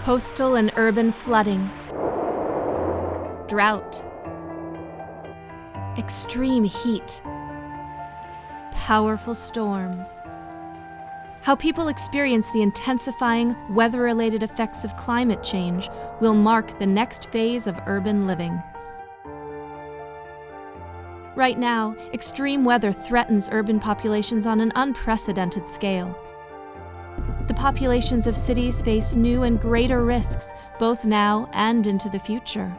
coastal and urban flooding, drought, extreme heat, powerful storms. How people experience the intensifying weather related effects of climate change will mark the next phase of urban living. Right now, extreme weather threatens urban populations on an unprecedented scale. The populations of cities face new and greater risks, both now and into the future.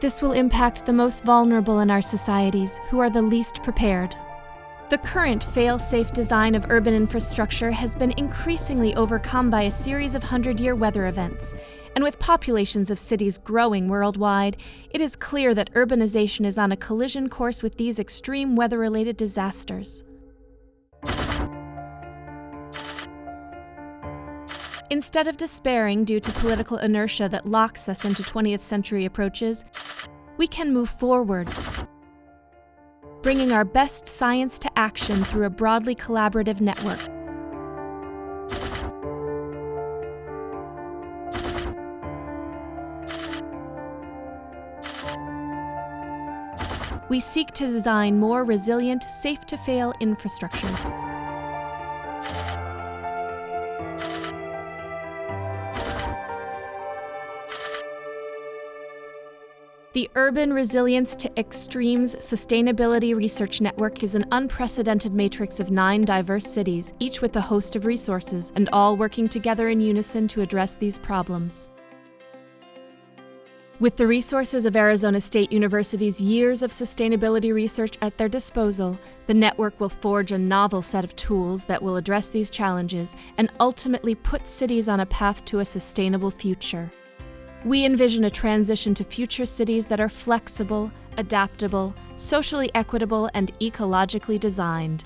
This will impact the most vulnerable in our societies, who are the least prepared. The current fail-safe design of urban infrastructure has been increasingly overcome by a series of hundred-year weather events, and with populations of cities growing worldwide, it is clear that urbanization is on a collision course with these extreme weather-related disasters. Instead of despairing due to political inertia that locks us into 20th century approaches, we can move forward, bringing our best science to action through a broadly collaborative network. We seek to design more resilient, safe-to-fail infrastructures. The Urban Resilience to Extremes Sustainability Research Network is an unprecedented matrix of nine diverse cities, each with a host of resources, and all working together in unison to address these problems. With the resources of Arizona State University's years of sustainability research at their disposal, the network will forge a novel set of tools that will address these challenges and ultimately put cities on a path to a sustainable future. We envision a transition to future cities that are flexible, adaptable, socially equitable, and ecologically designed.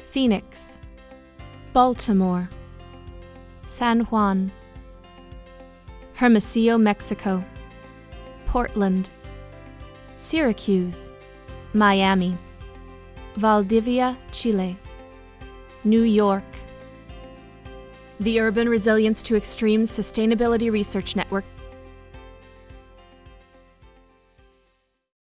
Phoenix, Baltimore, San Juan, Hermosillo, Mexico, Portland, Syracuse, Miami, Valdivia, Chile, New York, the Urban Resilience to Extremes Sustainability Research Network